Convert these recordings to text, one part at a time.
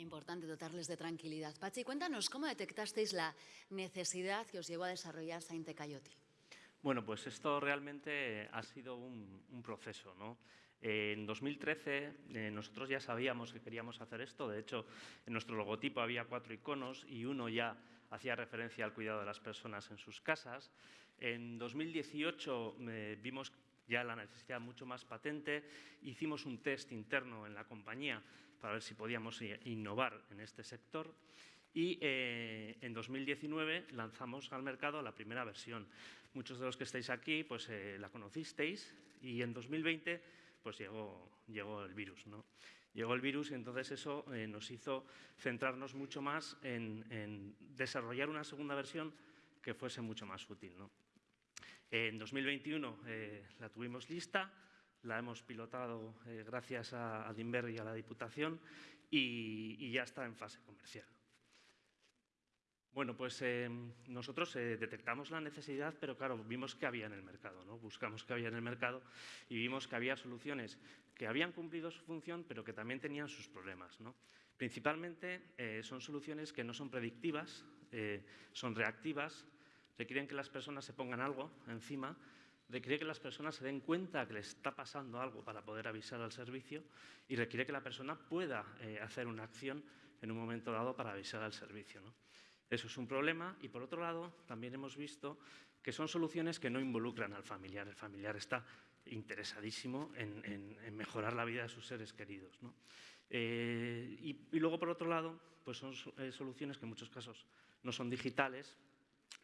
Importante dotarles de tranquilidad. Pachi, cuéntanos cómo detectasteis la necesidad que os llevó a desarrollar Sainte Coyote. Bueno, pues esto realmente ha sido un, proceso. ¿no? En 2013 eh, nosotros ya sabíamos que queríamos hacer esto. De hecho, en nuestro logotipo había cuatro iconos y uno ya hacía referencia al cuidado de las personas en sus casas. En 2018 eh, vimos ya la necesidad mucho más patente. Hicimos un test interno en la compañía para ver si podíamos innovar en este sector. Y eh, en 2019 lanzamos al mercado la primera versión. Muchos de los que estáis aquí pues, eh, la conocisteis y en 2020 pues, llegó, llegó el virus. ¿no? Llegó el virus y entonces eso eh, nos hizo centrarnos mucho más en, desarrollar una segunda versión que fuese mucho más útil. ¿no? En 2021 la tuvimos lista, la hemos pilotado gracias a, a y a la Diputación y ya está en fase comercial. Bueno, pues em, nosotros eh, detectamos la necesidad, pero claro, vimos que había en el mercado, ¿no? buscamos que había en el mercado y vimos que había soluciones que habían cumplido su función, pero que también tenían sus problemas. ¿no? Principalmente eh, son soluciones que no son predictivas, eh, son reactivas, requieren que las personas se pongan algo encima, requiere que las personas se den cuenta que les está pasando algo para poder avisar al servicio y requiere que la persona pueda hacer una acción en un momento dado para avisar al servicio. ¿no? Eso es un problema y, por otro lado, también hemos visto que son soluciones que no involucran al familiar. El familiar está interesadísimo en, mejorar la vida de sus seres queridos. Eh, y, luego, por otro lado, pues son eh, soluciones que en muchos casos no son digitales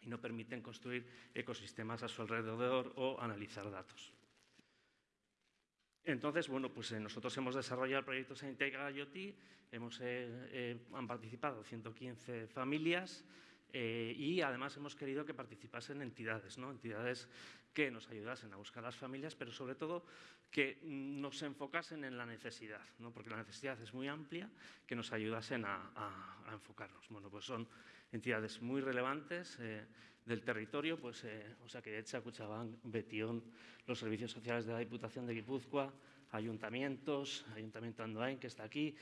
y no permiten construir ecosistemas a su alrededor o analizar datos. Entonces, bueno, pues eh, nosotros hemos desarrollado el proyecto Sanitega IoT, hemos, eh, eh, han participado 115 familias y además hemos querido que participasen entidades, ¿no? entidades que nos ayudasen a buscar las familias, pero sobre todo que nos enfocasen en la necesidad, ¿no? porque la necesidad es muy amplia, que nos ayudasen a, enfocarnos. Bueno, pues son entidades muy relevantes del territorio, pues, eh, o sea, que Echa, Cuchabán, Betión, los servicios sociales de la Diputación de Guipúzcoa, ayuntamientos, Ayuntamiento Andoain, que está aquí,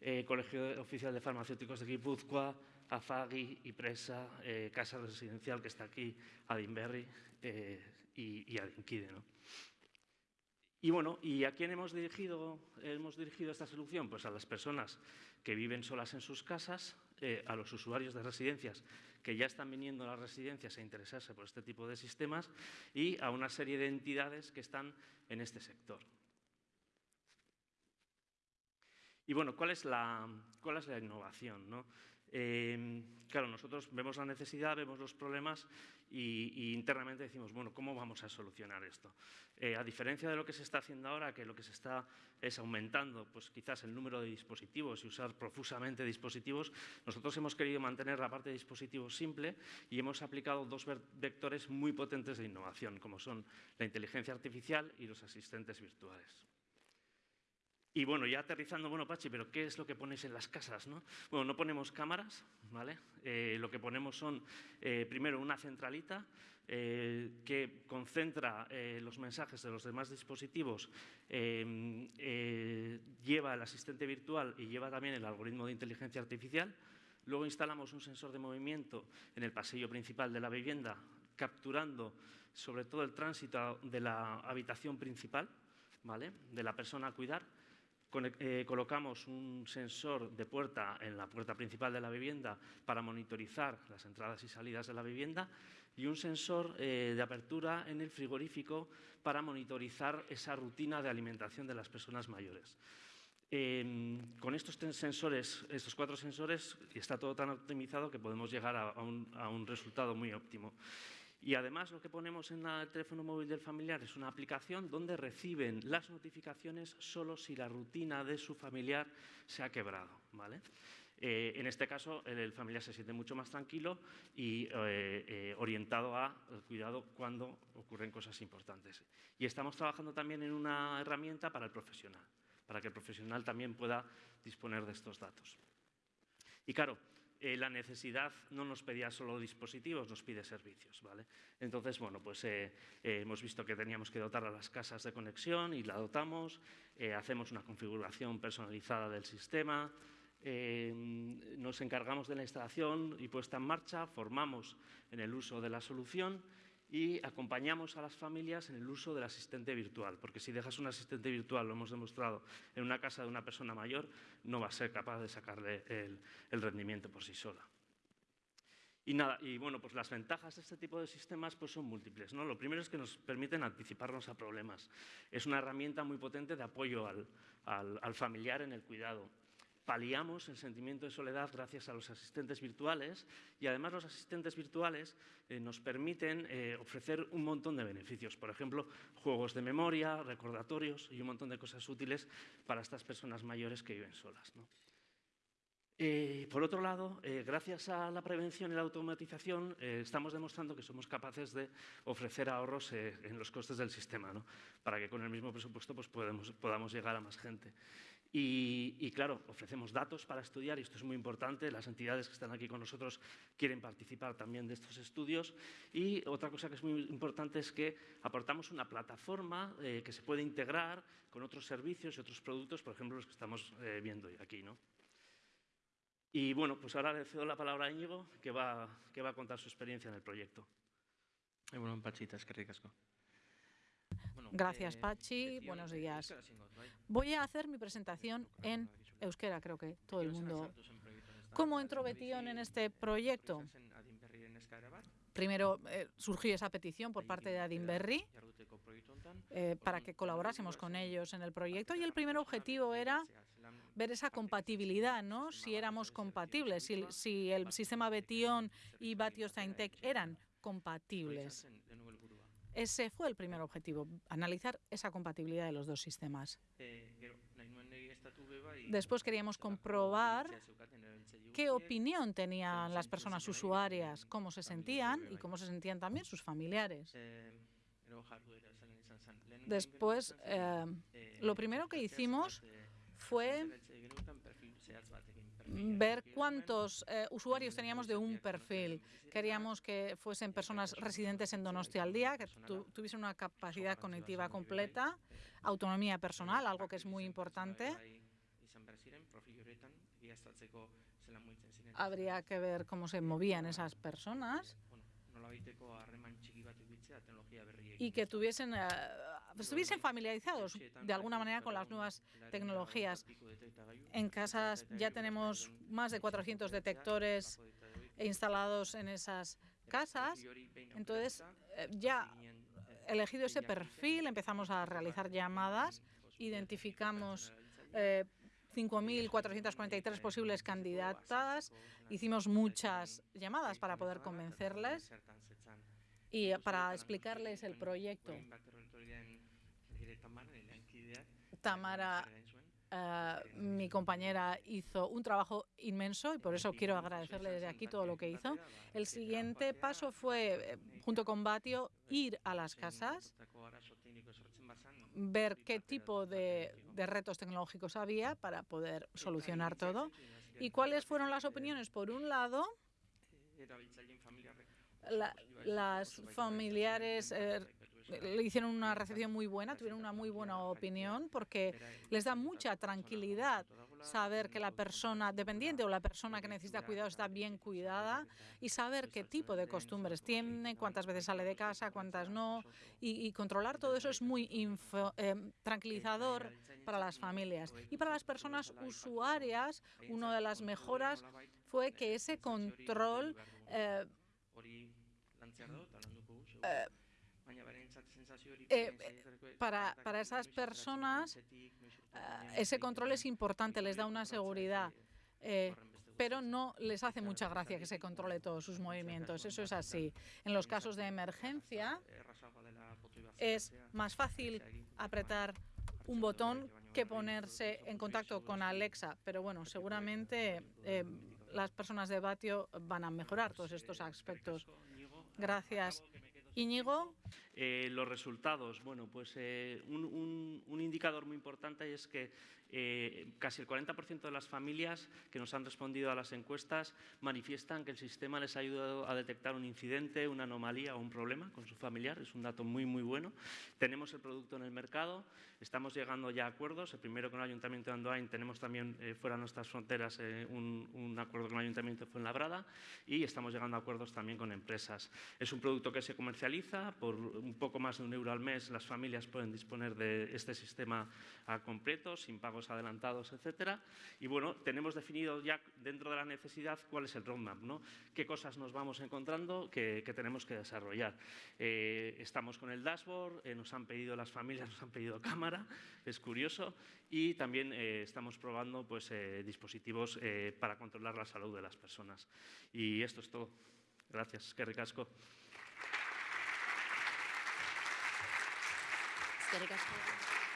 eh, Colegio Oficial de Farmacéuticos de Guipúzcoa, AFAGI, IPRESA, eh, Casa Residencial, que está aquí, Adinberry y, y Adinquide. ¿no? Y bueno, ¿y a quién hemos dirigido, hemos dirigido esta solución? Pues a las personas que viven solas en sus casas, a los usuarios de residencias que ya están viniendo a las residencias a interesarse por este tipo de sistemas y a una serie de entidades que están en este sector. Y bueno, ¿cuál es la, cuál es la innovación? ¿no? Eh, claro, nosotros vemos la necesidad, vemos los problemas y, internamente decimos, bueno, ¿cómo vamos a solucionar esto? Eh, a diferencia de lo que se está haciendo ahora, que lo que se está es aumentando pues quizás el número de dispositivos y usar profusamente dispositivos, nosotros hemos querido mantener la parte de dispositivos simple y hemos aplicado dos vectores muy potentes de innovación, como son la inteligencia artificial y los asistentes virtuales. Y bueno, ya aterrizando, bueno, Pachi, pero ¿qué es lo que ponéis en las casas? No? Bueno, no ponemos cámaras, ¿vale? Eh, lo que ponemos son, eh, primero, una centralita eh, que concentra los mensajes de los demás dispositivos, lleva el asistente virtual y lleva también el algoritmo de inteligencia artificial. Luego instalamos un sensor de movimiento en el pasillo principal de la vivienda, capturando sobre todo el tránsito de la habitación principal, ¿vale? de la persona a cuidar eh, colocamos un sensor de puerta en la puerta principal de la vivienda para monitorizar las entradas y salidas de la vivienda y un sensor eh, de apertura en el frigorífico para monitorizar esa rutina de alimentación de las personas mayores. Em, con estos sensores, estos cuatro sensores, está todo tan optimizado que podemos llegar a un resultado muy óptimo. Y además lo que ponemos en el teléfono móvil del familiar es una aplicación donde reciben las notificaciones solo si la rutina de su familiar se ha quebrado. ¿vale? Eh, en este caso, el, familiar se siente mucho más tranquilo y eh, eh, orientado a cuidado cuando ocurren cosas importantes. Y estamos trabajando también en una herramienta para el profesional, para que el profesional también pueda disponer de estos datos. Y claro, eh, la necesidad no nos pedía solo dispositivos, nos pide servicios. ¿vale? Entonces, bueno, pues eh, eh, hemos visto que teníamos que dotar a las casas de conexión y la dotamos, hacemos una configuración personalizada del sistema, nos encargamos de la instalación y puesta en marcha, formamos en el uso de la solución y acompañamos a las familias en el uso del asistente virtual, porque si dejas un asistente virtual, lo hemos demostrado, en una casa de una persona mayor, no va a ser capaz de sacarle el, rendimiento por sí sola. Y nada, y bueno, pues las ventajas de este tipo de sistemas pues son múltiples. ¿no? Lo primero es que nos permiten anticiparnos a problemas. Es una herramienta muy potente de apoyo al, al familiar en el cuidado paliamos el sentimiento de soledad gracias a los asistentes virtuales y además los asistentes virtuales eh, nos permiten eh, ofrecer un montón de beneficios, por ejemplo, juegos de memoria, recordatorios y un montón de cosas útiles para estas personas mayores que viven solas. ¿no? Eh, por otro lado, eh, gracias a la prevención y la automatización, eh, estamos demostrando que somos capaces de ofrecer ahorros eh, en los costes del sistema, ¿no? para que con el mismo presupuesto pues, podemos, podamos llegar a más gente. Y, y, claro, ofrecemos datos para estudiar, y esto es muy importante, las entidades que están aquí con nosotros quieren participar también de estos estudios. Y otra cosa que es muy importante es que aportamos una plataforma eh, que se puede integrar con otros servicios y otros productos, por ejemplo, los que estamos eh, viendo aquí. ¿no? Y bueno, pues ahora le cedo la palabra a Íñigo, que va, que va a contar su experiencia en el proyecto. Bueno, Pachita, que ricasco. Gracias, eh, Pachi. Buenos días. Voy a hacer mi presentación en euskera, creo que todo el mundo. ¿Cómo entró Betion en este proyecto? Primero eh, surgió esa petición por parte de Adinberri eh, para que colaborásemos con ellos en el proyecto y el primer objetivo era ver esa compatibilidad, ¿no? si éramos compatibles, si, si el sistema Betion y Batio Saintec eran compatibles. Ese fue el primer objetivo, analizar esa compatibilidad de los dos sistemas. Después queríamos comprobar qué opinión tenían las personas usuarias, cómo se sentían y cómo se sentían también sus familiares. Después, eh, lo primero que hicimos fue ver cuántos eh, usuarios teníamos de un perfil. Queríamos que fuesen personas residentes en Donostia al día, que tu, tuviesen una capacidad cognitiva completa, autonomía personal, algo que es muy importante. Habría que ver cómo se movían esas personas y que tuviesen, uh, estuviesen familiarizados de alguna manera con las nuevas tecnologías. En casas ya tenemos más de 400 detectores instalados en esas casas, entonces eh, ya elegido ese perfil empezamos a realizar llamadas, identificamos eh, 5.443 posibles candidatas, hicimos muchas llamadas para poder convencerles y para explicarles el proyecto. Tamara, uh, mi compañera, hizo un trabajo inmenso y por eso quiero agradecerle desde aquí todo lo que hizo. El siguiente paso fue, eh, junto con Batio, ir a las casas, ver qué tipo de, de retos tecnológicos había para poder solucionar todo y cuáles fueron las opiniones. Por un lado, la, las familiares eh, le hicieron una recepción muy buena, tuvieron una muy buena opinión porque les da mucha tranquilidad saber que la persona dependiente o la persona que necesita cuidado está bien cuidada y saber qué tipo de costumbres tiene, cuántas veces sale de casa, cuántas no, y, y controlar todo eso es muy info, eh, tranquilizador para las familias. Y para las personas usuarias, una de las mejoras fue que ese control eh, eh, para, para, esas personas uh, ese control es importante, les da una seguridad, eh, pero no les hace mucha gracia que se controle todos sus movimientos. Eso es así. En los casos de emergencia es más fácil apretar un botón que ponerse en contacto con Alexa, pero bueno, seguramente eh, las personas de Batio van a mejorar todos estos aspectos. Gracias. Íñigo. Eh, los resultados, bueno, pues eh, un, un, un, indicador muy importante es que Eh, casi el 40% de las familias que nos han respondido a las encuestas manifiestan que el sistema les ha ayudado a detectar un incidente, una anomalía o un problema con su familiar. Es un dato muy, muy bueno. Tenemos el producto en el mercado, estamos llegando ya a acuerdos. El primero con el Ayuntamiento de Andoain, tenemos también eh, fuera de nuestras fronteras eh, un, un, acuerdo con el Ayuntamiento de Fuenlabrada y estamos llegando a acuerdos también con empresas. Es un producto que se comercializa por un poco más de un euro al mes. Las familias pueden disponer de este sistema a completo, sin pagos adelantados, etcétera. Y bueno, tenemos definido ya dentro de la necesidad cuál es el roadmap, ¿no? qué cosas nos vamos encontrando que, que tenemos que desarrollar. Eh, estamos con el dashboard, eh, nos han pedido las familias, nos han pedido cámara, es curioso, y también eh, estamos probando pues, eh, dispositivos eh, para controlar la salud de las personas. Y esto es todo. Gracias. Que ricasco. Que ricasco.